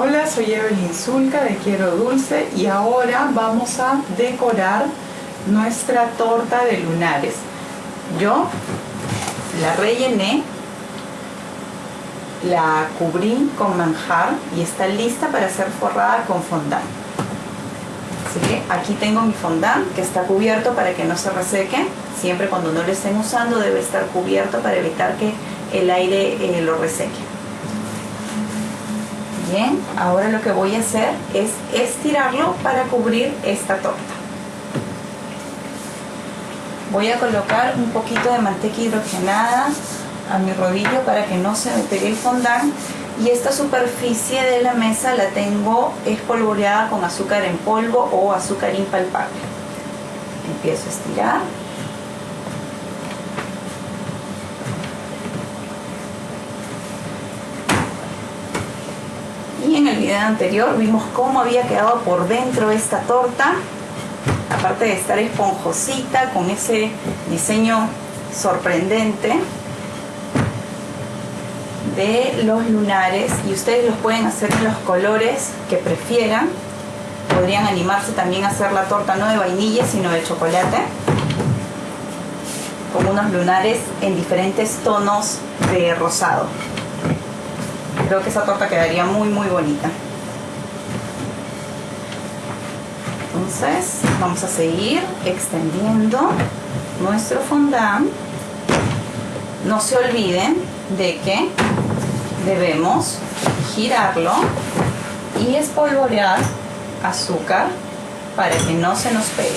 Hola, soy Evelyn Zulca de Quiero Dulce y ahora vamos a decorar nuestra torta de lunares. Yo la rellené, la cubrí con manjar y está lista para ser forrada con fondant. Así que aquí tengo mi fondant que está cubierto para que no se reseque. Siempre cuando no lo estén usando debe estar cubierto para evitar que el aire eh, lo reseque. Bien, ahora lo que voy a hacer es estirarlo para cubrir esta torta. Voy a colocar un poquito de manteca hidrogenada a mi rodillo para que no se me pegue el fondant y esta superficie de la mesa la tengo espolvoreada con azúcar en polvo o azúcar impalpable. Empiezo a estirar. Anterior vimos cómo había quedado por dentro esta torta. Aparte de estar esponjosita con ese diseño sorprendente de los lunares y ustedes los pueden hacer en los colores que prefieran. Podrían animarse también a hacer la torta no de vainilla sino de chocolate con unos lunares en diferentes tonos de rosado. Creo que esa torta quedaría muy muy bonita. Entonces vamos a seguir extendiendo nuestro fondant. No se olviden de que debemos girarlo y espolvorear azúcar para que no se nos pegue.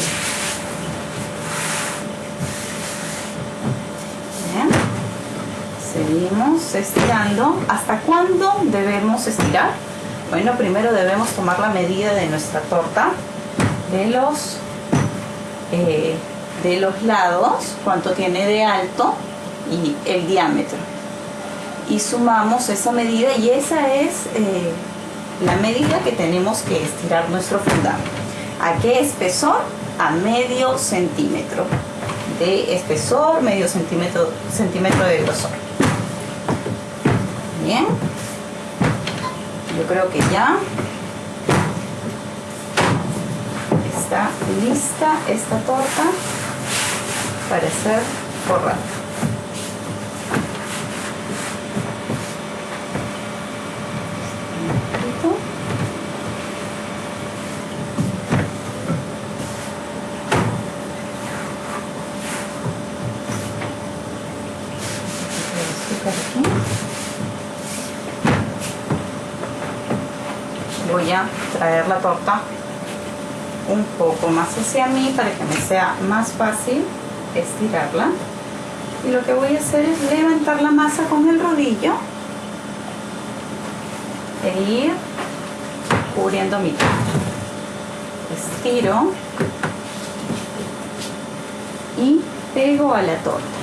Bien. Seguimos estirando. ¿Hasta cuándo debemos estirar? Bueno, primero debemos tomar la medida de nuestra torta, de los, eh, de los lados, cuánto tiene de alto y el diámetro y sumamos esa medida y esa es eh, la medida que tenemos que estirar nuestro fundamento. ¿A qué espesor? A medio centímetro de espesor, medio centímetro, centímetro de grosor. Bien, yo creo que ya está lista esta torta para ser forrada. Voy a traer la torta un poco más hacia mí para que me sea más fácil estirarla. Y lo que voy a hacer es levantar la masa con el rodillo e ir cubriendo mi torta. Estiro y pego a la torta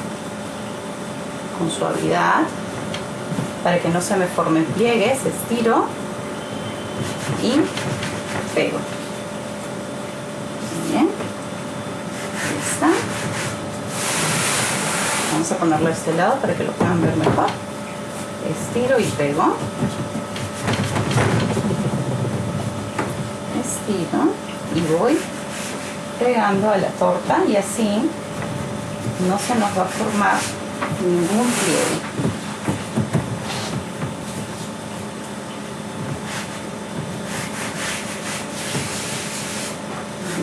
con suavidad para que no se me formen pliegues, estiro y pego. Bien, ahí está. Vamos a ponerlo a este lado para que lo puedan ver mejor. Estiro y pego. Estiro y voy pegando a la torta y así no se nos va a formar ningún pliegue.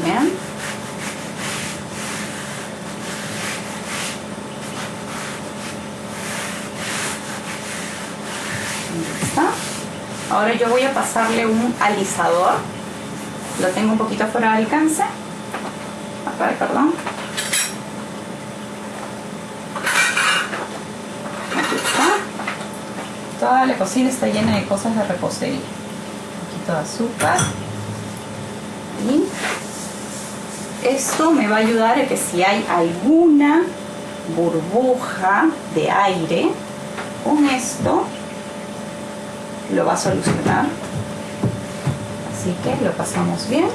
Bien. Ahí está. Ahora yo voy a pasarle un alisador. Lo tengo un poquito fuera de alcance. Acá, perdón. toda la cocina está llena de cosas de repostería. Un poquito de azúcar. Y esto me va a ayudar a que si hay alguna burbuja de aire, con esto lo va a solucionar. Así que lo pasamos bien.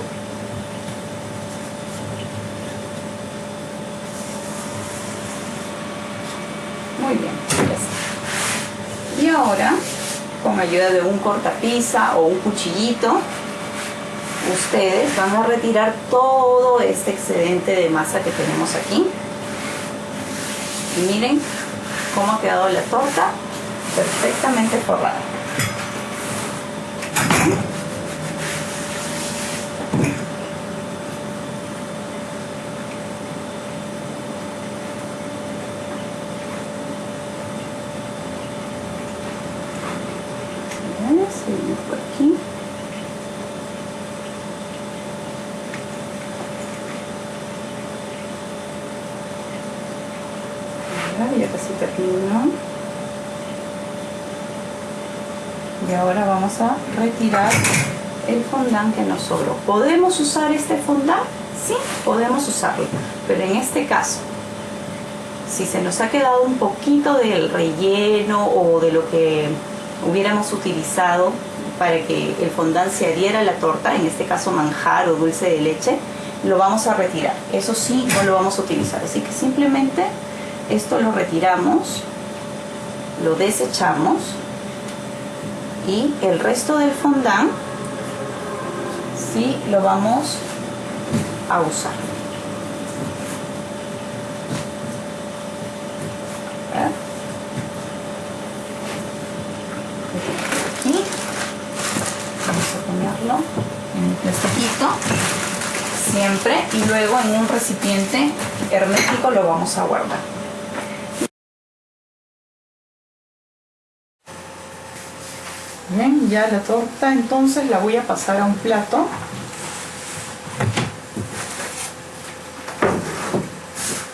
Muy bien. Y ahora con ayuda de un cortapisa o un cuchillito, ustedes van a retirar todo este excedente de masa que tenemos aquí. Y miren cómo ha quedado la torta perfectamente forrada. Seguimos por aquí. ya casi termino. Y ahora vamos a retirar el fondant que nos sobró. ¿Podemos usar este fondant? Sí, podemos usarlo. Pero en este caso, si se nos ha quedado un poquito del relleno o de lo que hubiéramos utilizado para que el fondant se adhiera a la torta, en este caso manjar o dulce de leche, lo vamos a retirar. Eso sí, no lo vamos a utilizar. Así que simplemente esto lo retiramos, lo desechamos y el resto del fondant sí lo vamos a usar. Aquí vamos a ponerlo en un plastiquito siempre y luego en un recipiente hermético lo vamos a guardar. Bien, ya la torta entonces la voy a pasar a un plato.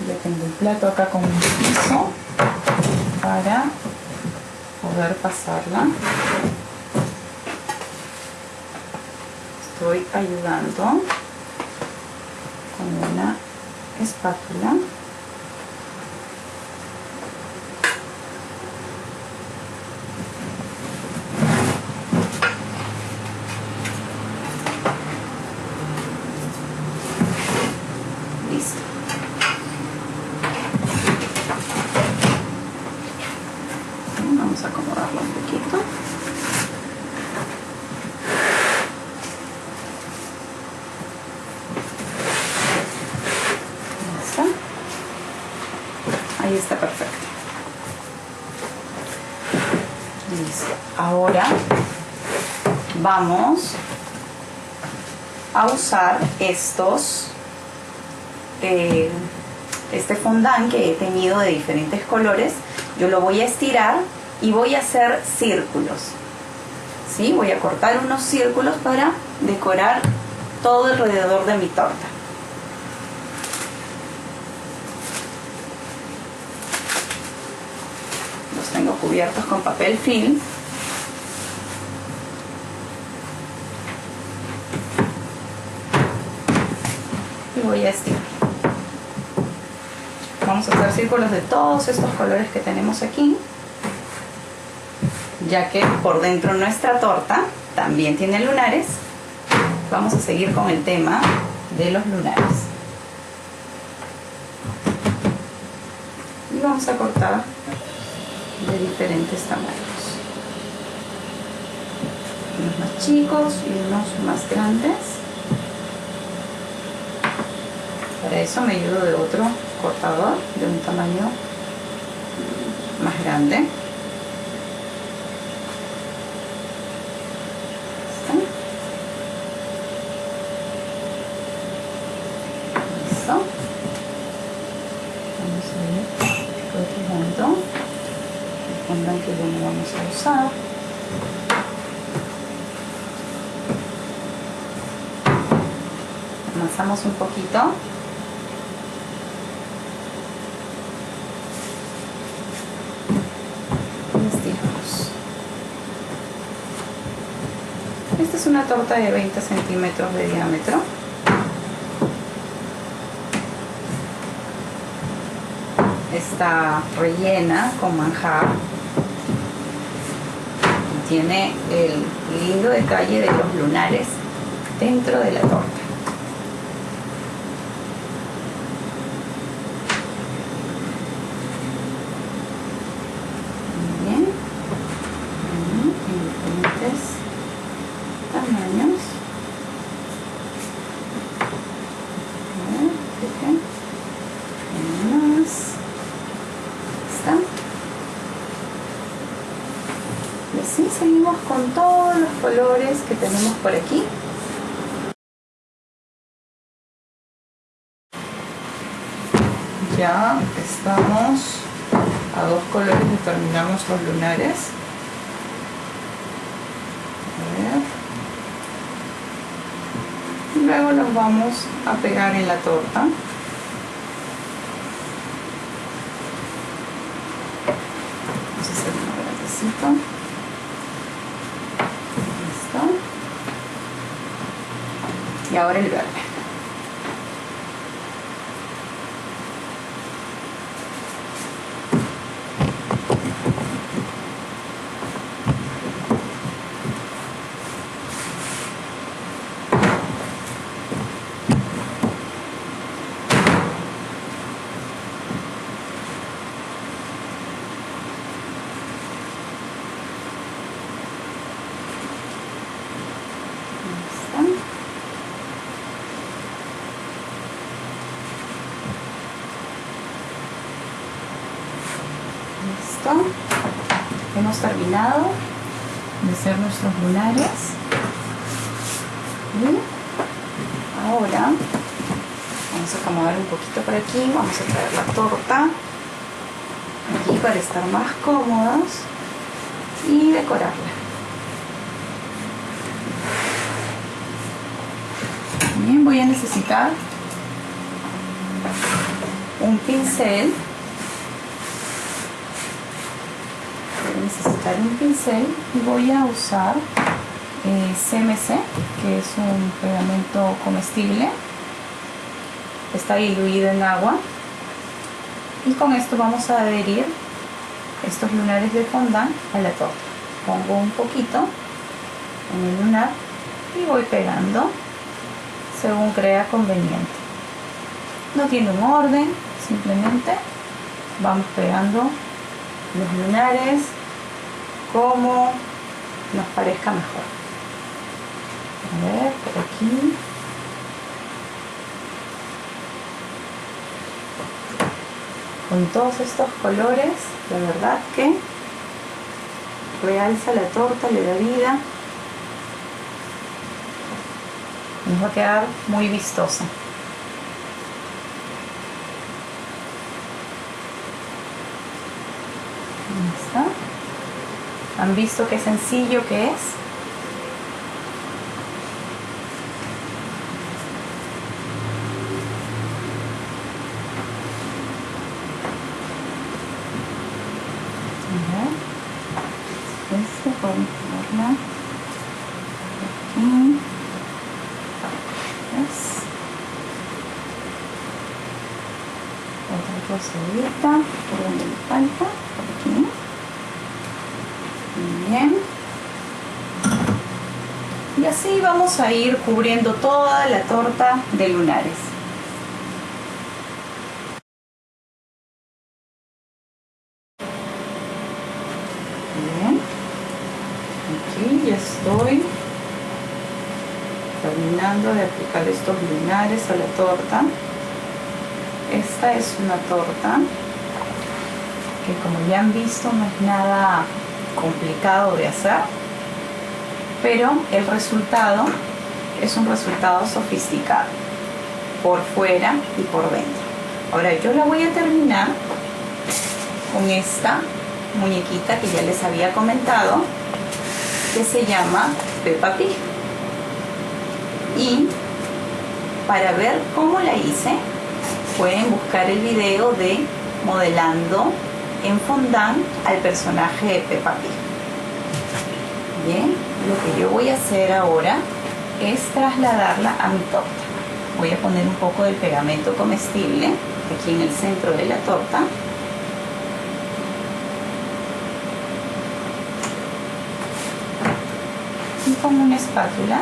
Ya tengo un plato acá con un piso para poder pasarla. Estoy ayudando con una espátula. Ahí está perfecto. Listo. Ahora vamos a usar estos, eh, este fondant que he tenido de diferentes colores. Yo lo voy a estirar y voy a hacer círculos. ¿Sí? Voy a cortar unos círculos para decorar todo alrededor de mi torta. Cubiertos con papel film. Y voy a estirar. Vamos a hacer círculos de todos estos colores que tenemos aquí. Ya que por dentro nuestra torta también tiene lunares, vamos a seguir con el tema de los lunares. Y vamos a cortar de diferentes tamaños. Unos más chicos y unos más grandes. Para eso me ayudo de otro cortador de un tamaño más grande. Que ya no vamos a usar. Amasamos un poquito. Y estiramos. Esta es una torta de 20 centímetros de diámetro. Está rellena con manjar tiene el lindo detalle de los lunares dentro de la torta. Seguimos con todos los colores que tenemos por aquí. Ya estamos a dos colores y terminamos los lunares. Y luego los vamos a pegar en la torta. Y ahora el Hemos terminado de hacer nuestros lunares. Y ahora vamos a acomodar un poquito por aquí. Vamos a traer la torta aquí para estar más cómodos y decorarla. Bien, voy a necesitar un pincel un pincel y voy a usar CMC, eh, que es un pegamento comestible. Está diluido en agua. Y con esto vamos a adherir estos lunares de fondant a la torta. Pongo un poquito en el lunar y voy pegando según crea conveniente. No tiene un orden, simplemente vamos pegando los lunares como nos parezca mejor. A ver, por aquí. Con todos estos colores, la verdad que realza la torta, le da vida. Nos va a quedar muy vistosa. ¿Han visto qué sencillo que es? Este podemos ponerla aquí. ¿Ves? Otra cosita por donde me falta, por aquí. Bien. Y así vamos a ir cubriendo toda la torta de lunares. Bien. Aquí ya estoy terminando de aplicar estos lunares a la torta. Esta es una torta que como ya han visto no es nada complicado de hacer, pero el resultado es un resultado sofisticado, por fuera y por dentro. Ahora yo la voy a terminar con esta muñequita que ya les había comentado, que se llama Peppa Pig. Y para ver cómo la hice, pueden buscar el video de modelando en fondant al personaje de Peppa Pig. Bien, lo que yo voy a hacer ahora es trasladarla a mi torta. Voy a poner un poco del pegamento comestible aquí en el centro de la torta. Y con una espátula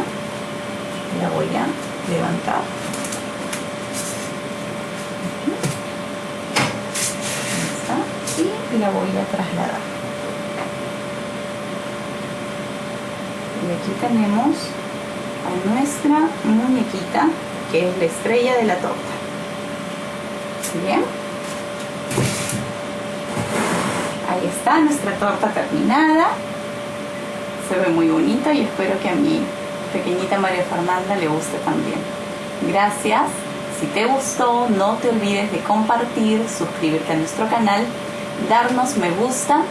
la voy a levantar y la voy a trasladar. Y aquí tenemos a nuestra muñequita, que es la estrella de la torta. Bien. Ahí está nuestra torta terminada. se ve muy bonito y espero que a mi pequeñita María Fernanda le guste también. Gracias. Si te gustó, no te olvides de compartir, suscribirte a nuestro canal, darnos me gusta